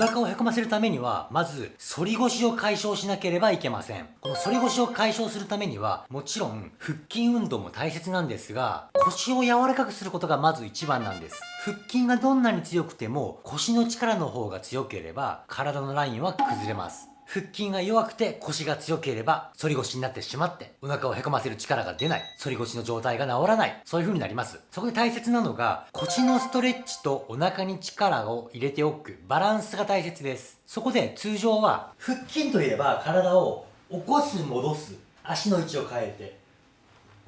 腹をへこませるためには、まず、反り腰を解消しなければいけません。この反り腰を解消するためには、もちろん、腹筋運動も大切なんですが、腰を柔らかくすることがまず一番なんです。腹筋がどんなに強くても、腰の力の方が強ければ、体のラインは崩れます。腹筋が弱くて腰が強ければ反り腰になってしまってお腹をへこませる力が出ない。反り腰の状態が治らない。そういう風になります。そこで大切なのが腰のストレッチとお腹に力を入れておく。バランスが大切です。そこで通常は腹筋といえば体を起こす戻す。足の位置を変えて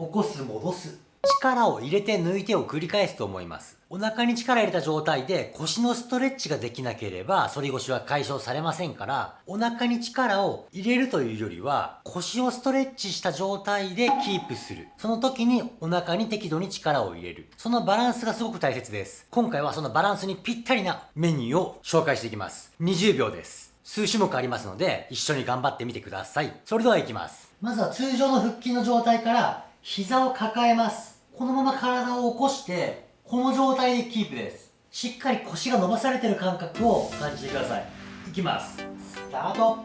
起こす戻す。力を入れて抜いてを繰り返すと思います。お腹に力入れた状態で腰のストレッチができなければ反り腰は解消されませんから、お腹に力を入れるというよりは腰をストレッチした状態でキープする。その時にお腹に適度に力を入れる。そのバランスがすごく大切です。今回はそのバランスにぴったりなメニューを紹介していきます。20秒です。数種目ありますので一緒に頑張ってみてください。それではいきます。まずは通常の腹筋の状態から膝を抱えます。このまま体を起こして、この状態でキープです。しっかり腰が伸ばされてる感覚を感じてください。いきます。スタート。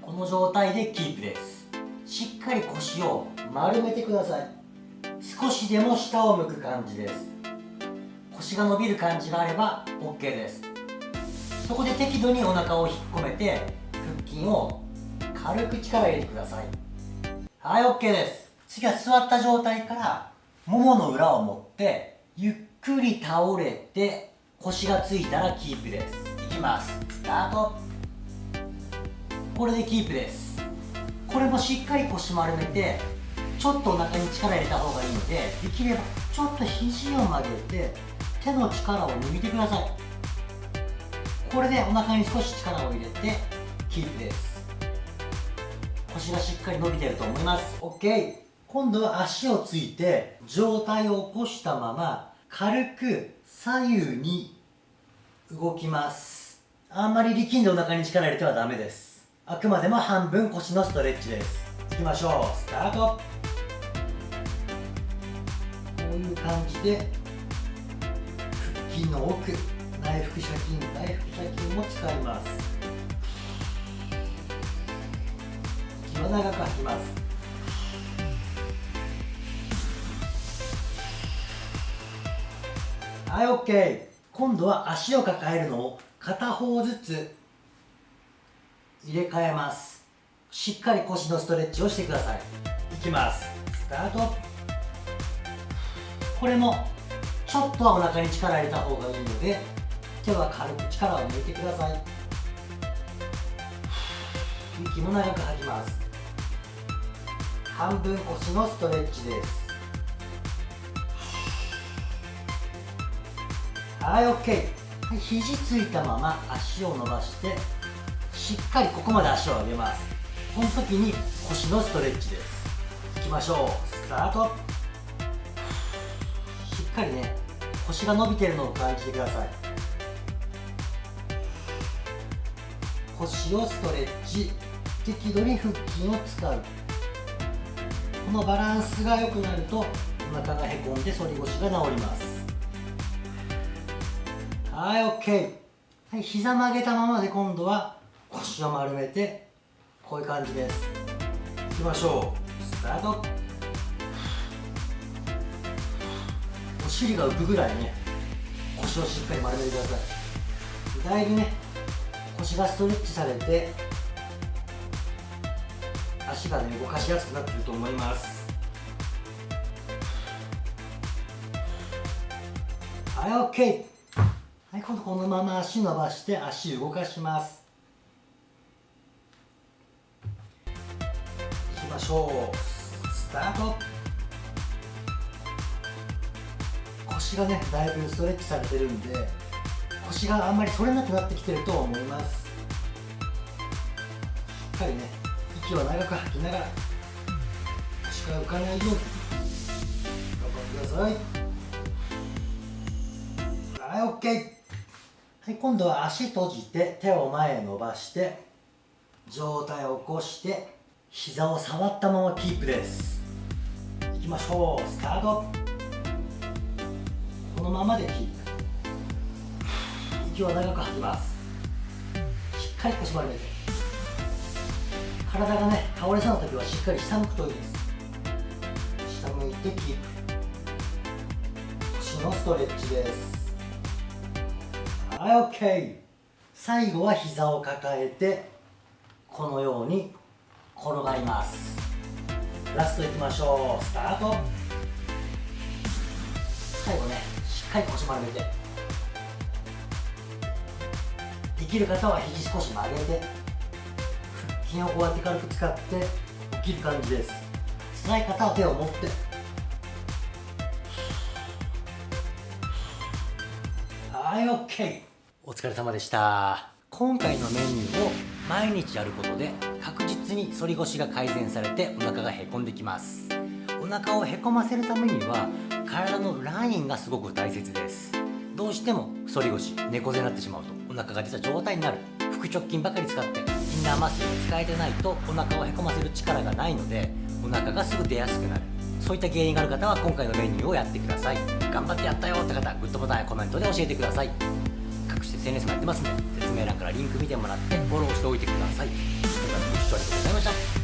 この状態でキープです。しっかり腰を丸めてください。少しでも下を向く感じです。腰が伸びる感じがあれば OK です。そこで適度にお腹を引っ込めて、腹筋を軽く力入れてください。はい、OK です。次は座った状態からももの裏を持ってゆっくり倒れて腰がついたらキープです。いきます。スタート。これでキープです。これもしっかり腰丸めてちょっとお腹に力入れた方がいいのでできればちょっと肘を曲げて手の力を抜いてください。これでお腹に少し力を入れてキープです。腰がしっかり伸びてると思います。OK 今度は足をついて上体を起こしたまま軽く左右に動きます。あんまり力んでお腹に力入れてはダメです。あくまでも半分腰のストレッチです。いきましょう。スタート。こういう感じで腹筋の奥内腹斜筋内腹斜筋も使います。息は長く吐きます。はい OK 今度は足を抱えるのを片方ずつ入れ替えます。しっかり腰のストレッチをしてください。いきます。スタート。これもちょっとはお腹に力入れた方がいいので手は軽く力を抜いてください。息も長く吐きます。半分腰のストレッチです。はい OK はい肘ついたまま足を伸ばしてしっかりここまで足を上げます。この時に腰のストレッチです。いきましょう。スタート。しっかりね腰が伸びてるのを感じてください。腰をストレッチ。適度に腹筋を使う。このバランスが良くなるとお腹がへこんで反り腰が治ります。はい OK はい膝曲げたままで今度は腰を丸めてこういう感じです。いきましょう。スタート。お尻が浮くぐらいね腰をしっかり丸めてください。だいぶね腰がストレッチされて足がね動かしやすくなってると思います。はい OK はい、今度このまま足伸ばして足動かします。いきましょう。スタート。腰がねだいぶストレッチされてるんで腰があんまり反れなくなってきてると思います。しっかりね息を長く吐きながら腰が浮かないように頑張ってください。はい OK はい、今度は足閉じて手を前へ伸ばして上体を起こして膝を触ったままキープです。いきましょう。スタート。このままでキープ。息を長く吐きます。しっかり腰丸めて。体がね倒れそうな時はしっかり下向くといいです。下向いてキープ。腰のストレッチです。はい OK 最後は膝を抱えてこのように転がります。ラストいきましょう。スタート。最後ねしっかり腰丸めて。できる方は肘少し曲げて。腹筋をこうやって軽く使って起きる感じです。辛い方は手を持って。はい OK お疲れ様でした。今回のメニューを毎日やることで確実に反り腰が改善されてお腹がへこんできます。お腹をへこませるためには体のラインがすごく大切です。どうしても反り腰猫背になってしまうとお腹が実は状態になる。腹直筋ばかり使ってインナーマッスル使えてないとお腹をへこませる力がないのでお腹がすぐ出やすくなる。そういった原因がある方は今回のメニューをやってください。頑張ってやったよって方グッドボタンやコメントで教えてください。私 SNS もやってますので説明欄からリンク見てもらってフォローしておいてください。今回もご視聴ありがとうございました。